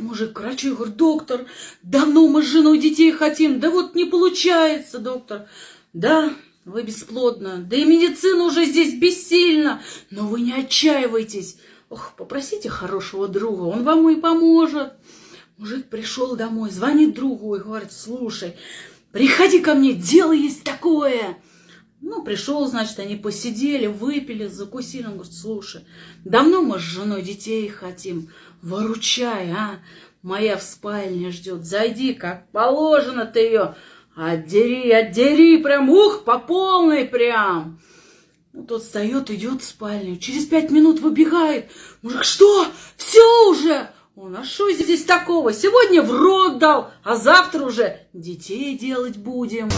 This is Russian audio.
мужик к врачу и говорит, доктор, давно мы с женой детей хотим, да вот не получается, доктор. Да, вы бесплодна, да и медицина уже здесь бессильна, но вы не отчаивайтесь. Ох, попросите хорошего друга, он вам и поможет. Мужик пришел домой, звонит другу и говорит, слушай, приходи ко мне, дело есть такое. Ну, пришел, значит, они посидели, выпили, закусили. Он говорит, слушай, давно мы с женой детей хотим, выручай, а? Моя в спальне ждет, зайди, как положено ты ее, отдери, отдери, прям, ух, по полной прям. Ну, тот встает, идет в спальню, через пять минут выбегает. Мужик, что, все уже? Он, а что здесь такого? Сегодня в рот дал, а завтра уже детей делать будем.